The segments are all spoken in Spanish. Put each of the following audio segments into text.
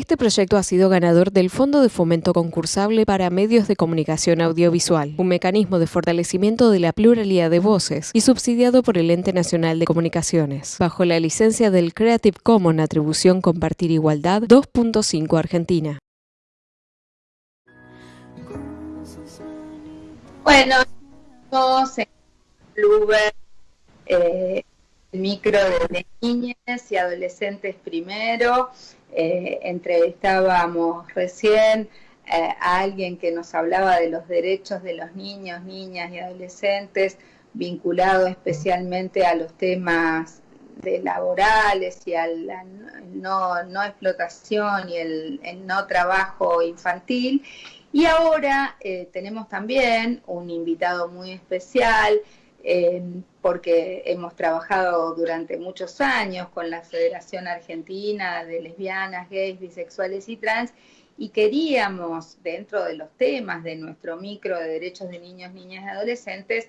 Este proyecto ha sido ganador del Fondo de Fomento Concursable para Medios de Comunicación Audiovisual, un mecanismo de fortalecimiento de la pluralidad de voces y subsidiado por el Ente Nacional de Comunicaciones, bajo la licencia del Creative Commons Atribución Compartir Igualdad 2.5 Argentina. Bueno, en Bluebird, eh, micro de niñas y adolescentes primero. Eh, entrevistábamos recién eh, a alguien que nos hablaba de los derechos de los niños, niñas y adolescentes, vinculado especialmente a los temas de laborales y a la no, no explotación y el, no trabajo infantil. Y ahora eh, tenemos también un invitado muy especial, porque hemos trabajado durante muchos años con la Federación Argentina de Lesbianas, Gays, Bisexuales y Trans, y queríamos, dentro de los temas de nuestro micro de derechos de niños, niñas y adolescentes,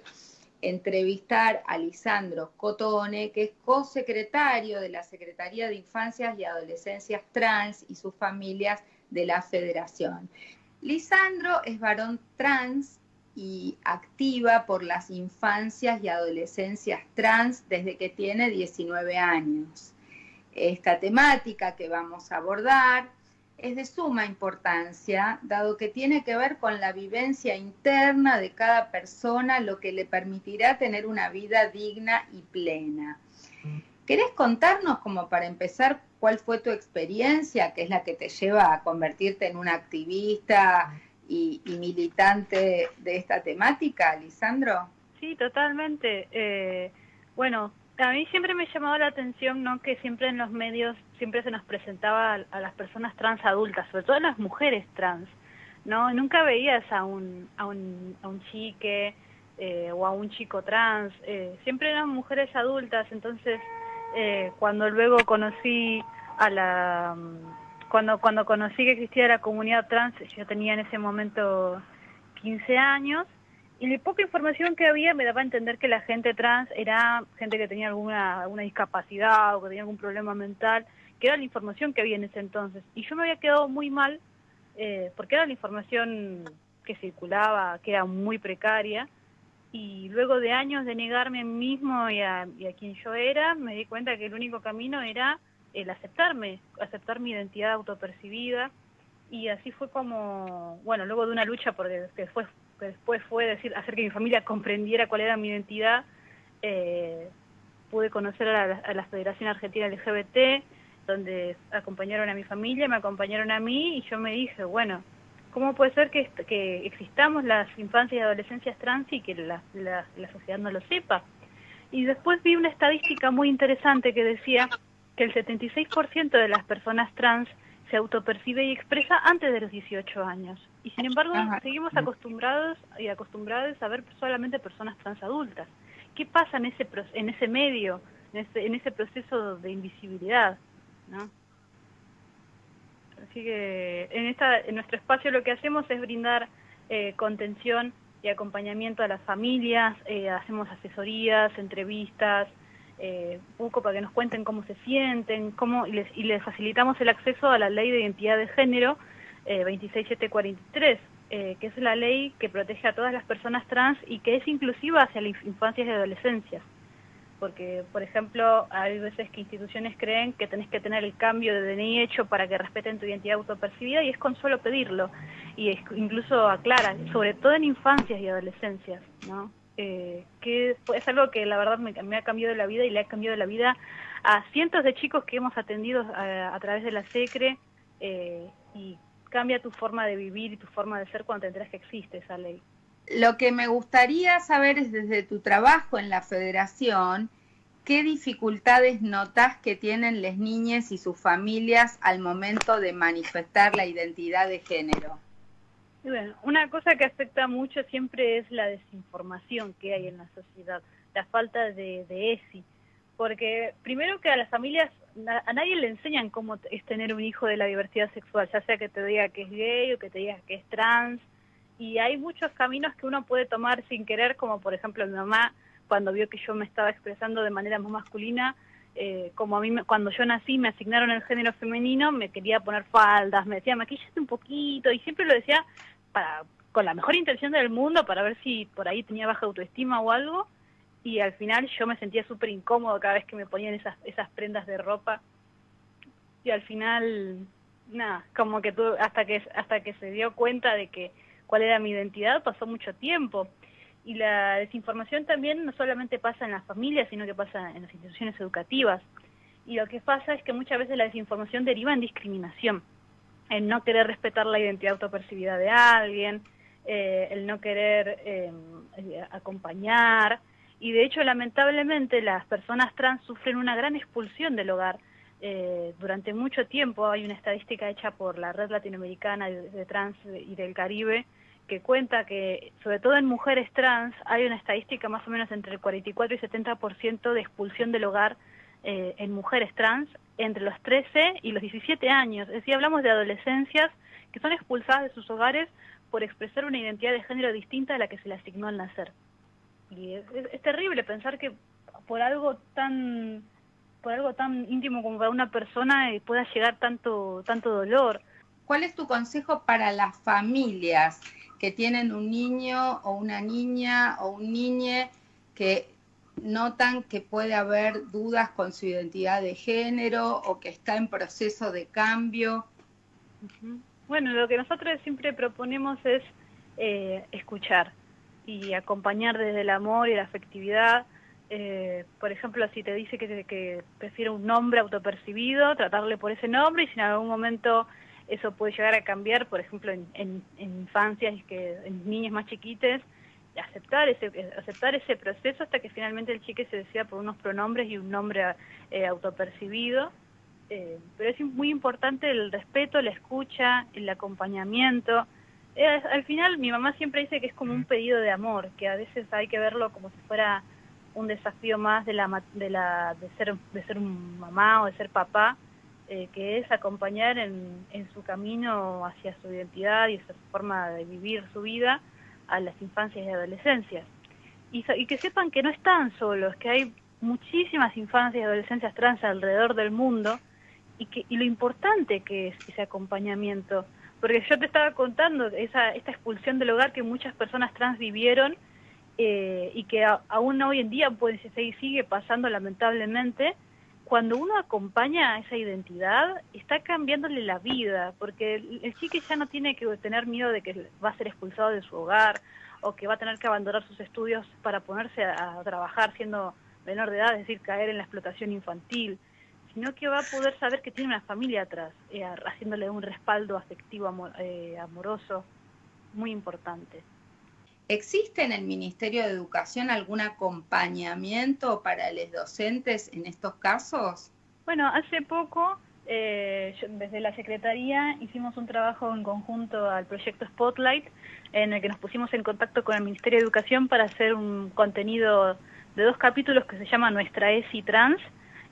entrevistar a Lisandro Cotone, que es co-secretario de la Secretaría de Infancias y Adolescencias Trans y sus familias de la Federación. Lisandro es varón trans y activa por las infancias y adolescencias trans desde que tiene 19 años. Esta temática que vamos a abordar es de suma importancia, dado que tiene que ver con la vivencia interna de cada persona, lo que le permitirá tener una vida digna y plena. ¿Querés contarnos, como para empezar, cuál fue tu experiencia, que es la que te lleva a convertirte en una activista y, militante de esta temática, Lisandro? Sí, totalmente. Eh, bueno, a mí siempre me llamaba la atención ¿no? que siempre en los medios siempre se nos presentaba a, las personas trans adultas, sobre todo a las mujeres trans. ¿no? Nunca veías a un, a un, a un chique eh, o a un chico trans, eh, siempre eran mujeres adultas, entonces eh, cuando luego conocí a la cuando cuando conocí que existía la comunidad trans yo tenía en ese momento 15 años y la poca información que había me daba a entender que la gente trans era gente que tenía alguna, alguna discapacidad o que tenía algún problema mental, que era la información que había en ese entonces. Y yo me había quedado muy mal eh, porque era la información que circulaba, que era muy precaria, y luego de años de negarme a mí mismo y a, quien yo era, me di cuenta que el único camino era el aceptarme, aceptar mi identidad autopercibida y así fue como, bueno, luego de una lucha porque después, después fue decir, hacer que mi familia comprendiera cuál era mi identidad, eh, pude conocer a la, Federación Argentina LGBT, donde acompañaron a mi familia, me acompañaron a mí y yo me dije, bueno, ¿Cómo puede ser que, que existamos las infancias y adolescencias trans y que la, la sociedad no lo sepa? Y después vi una estadística muy interesante que decía que el 76% de las personas trans se autopercibe y expresa antes de los 18 años. Y sin embargo, seguimos acostumbrados y acostumbrados a ver solamente personas trans adultas. ¿Qué pasa en ese, en ese medio, en ese, en ese proceso de invisibilidad? ¿no? Así que en, esta, en nuestro espacio lo que hacemos es brindar eh, contención y acompañamiento a las familias, eh, hacemos asesorías, entrevistas, eh, un poco para que nos cuenten cómo se sienten, cómo y les, y les facilitamos el acceso a la ley de identidad de género eh, 26743, eh, que es la ley que protege a todas las personas trans y que es inclusiva hacia las infancias y adolescencias porque, por ejemplo, hay veces que instituciones creen que tenés que tener el cambio de DNI hecho para que respeten tu identidad autopercibida y es con solo pedirlo. Y es, incluso aclara, sobre todo en infancias y adolescencias, ¿no? Eh, que es algo que la verdad me, ha cambiado la vida y le ha cambiado la vida a cientos de chicos que hemos atendido a, a través de la SECRE eh, y cambia tu forma de vivir y tu forma de ser cuando te enteras que existe esa ley. Lo que me gustaría saber es desde tu trabajo en la federación, ¿qué dificultades notas que tienen las niñas y sus familias al momento de manifestar la identidad de género? Bueno, una cosa que afecta mucho siempre es la desinformación que hay en la sociedad, la falta de, de ESI, porque primero que a las familias, a nadie le enseñan cómo es tener un hijo de la diversidad sexual, ya sea que te diga que es gay o que te diga que es trans, y hay muchos caminos que uno puede tomar sin querer, como por ejemplo mi mamá, cuando vio que yo me estaba expresando de manera más masculina, eh, como a mí cuando yo nací me asignaron el género femenino, me quería poner faldas, me decía maquillate un poquito y siempre lo decía para con la mejor intención del mundo para ver si por ahí tenía baja autoestima o algo y al final yo me sentía súper incómodo cada vez que me ponían esas, esas prendas de ropa y al final nada, como que tú, hasta que hasta que se dio cuenta de que cuál era mi identidad pasó mucho tiempo y la desinformación también no solamente pasa en las familias, sino que pasa en las instituciones educativas. Y lo que pasa es que muchas veces la desinformación deriva en discriminación, en no querer respetar la identidad autopercibida de alguien, eh, el no querer eh, acompañar. Y de hecho, lamentablemente, las personas trans sufren una gran expulsión del hogar. Eh, durante mucho tiempo hay una estadística hecha por la Red Latinoamericana de Trans y del Caribe, que cuenta que, sobre todo en mujeres trans, hay una estadística más o menos entre el 44 y 70% de expulsión del hogar eh, en mujeres trans entre los 13 y los 17 años. Es decir, hablamos de adolescencias que son expulsadas de sus hogares por expresar una identidad de género distinta a la que se le asignó al nacer. Y es, es terrible pensar que por algo tan por algo tan íntimo como para una persona eh, pueda llegar tanto tanto dolor. ¿Cuál es tu consejo para las familias? que tienen un niño o una niña o un niñe que notan que puede haber dudas con su identidad de género o que está en proceso de cambio. Bueno, lo que nosotros siempre proponemos es eh, escuchar y acompañar desde el amor y la afectividad. Eh, por ejemplo, si te dice que, que prefiere un nombre autopercibido, tratarle por ese nombre y si en algún momento eso puede llegar a cambiar, por ejemplo, en, en, en infancias, que, en niños más chiquites, aceptar ese, aceptar ese proceso hasta que finalmente el chique se decida por unos pronombres y un nombre eh, autopercibido. Eh, pero es muy importante el respeto, la escucha, el acompañamiento. Eh, al final mi mamá siempre dice que es como un pedido de amor, que a veces hay que verlo como si fuera un desafío más de la de la de ser de ser un mamá o de ser papá eh, que es acompañar en, su camino hacia su identidad y su forma de vivir su vida a las infancias y adolescencias. Y, que sepan que no están solos, que hay muchísimas infancias y adolescencias trans alrededor del mundo y, que, y lo importante que es ese acompañamiento. Porque yo te estaba contando esa, esta expulsión del hogar que muchas personas trans vivieron eh, y que aún hoy en día puede, sigue pasando lamentablemente, cuando uno acompaña a esa identidad, está cambiándole la vida, porque el, chique ya no tiene que tener miedo de que va a ser expulsado de su hogar o que va a tener que abandonar sus estudios para ponerse a, trabajar siendo menor de edad, es decir, caer en la explotación infantil, sino que va a poder saber que tiene una familia atrás, eh, haciéndole un respaldo afectivo eh, amoroso muy importante. ¿Existe en el Ministerio de Educación algún acompañamiento para los docentes en estos casos? Bueno, hace poco eh, desde la Secretaría hicimos un trabajo en conjunto al proyecto Spotlight, en el que nos pusimos en contacto con el Ministerio de Educación para hacer un contenido de dos capítulos que se llama Nuestra ESI Trans,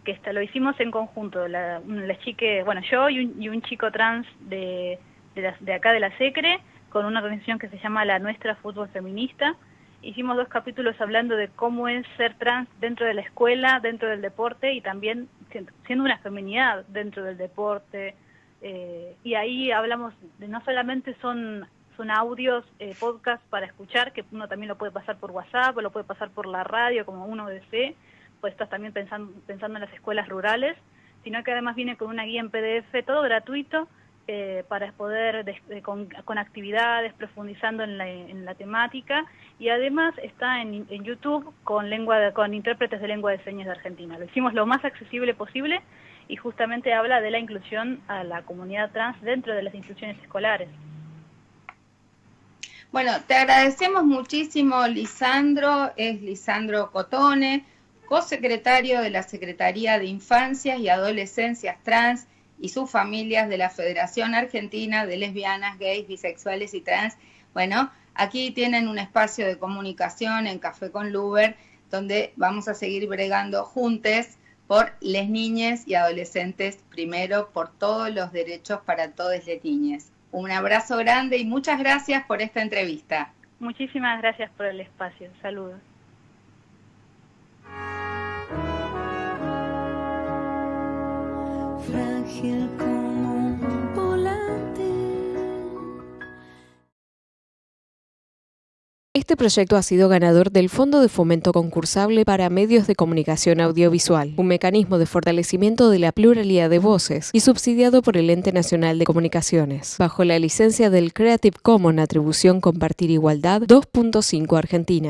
que lo hicimos en conjunto, la, chique, bueno, yo y un, chico trans de, de, de acá de la SECRE, con una organización que se llama La Nuestra Fútbol Feminista. Hicimos dos capítulos hablando de cómo es ser trans dentro de la escuela, dentro del deporte y también siendo una feminidad dentro del deporte. Eh, y ahí hablamos de no solamente son son audios, eh, podcast para escuchar, que uno también lo puede pasar por WhatsApp o lo puede pasar por la radio, como uno desee, pues estás también pensando, pensando en las escuelas rurales, sino que además viene con una guía en PDF, todo gratuito, eh, para poder, con, actividades, profundizando en la, temática, y además está en, YouTube con, lengua con intérpretes de lengua de señas de Argentina. Lo hicimos lo más accesible posible y justamente habla de la inclusión a la comunidad trans dentro de las instituciones escolares. Bueno, te agradecemos muchísimo, Lisandro, es Lisandro Cotone, co-secretario de la Secretaría de Infancias y Adolescencias Trans y sus familias de la Federación Argentina de Lesbianas, Gays, Bisexuales y Trans. Bueno, aquí tienen un espacio de comunicación en Café con Luber, donde vamos a seguir bregando juntos por les niñas y adolescentes primero, por todos los derechos para todas las niñas. Un abrazo grande y muchas gracias por esta entrevista. Muchísimas gracias por el espacio. Saludos. Este proyecto ha sido ganador del Fondo de Fomento Concursable para Medios de Comunicación Audiovisual, un mecanismo de fortalecimiento de la pluralidad de voces y subsidiado por el Ente Nacional de Comunicaciones, bajo la licencia del Creative Commons Atribución Compartir Igualdad 2.5 Argentina.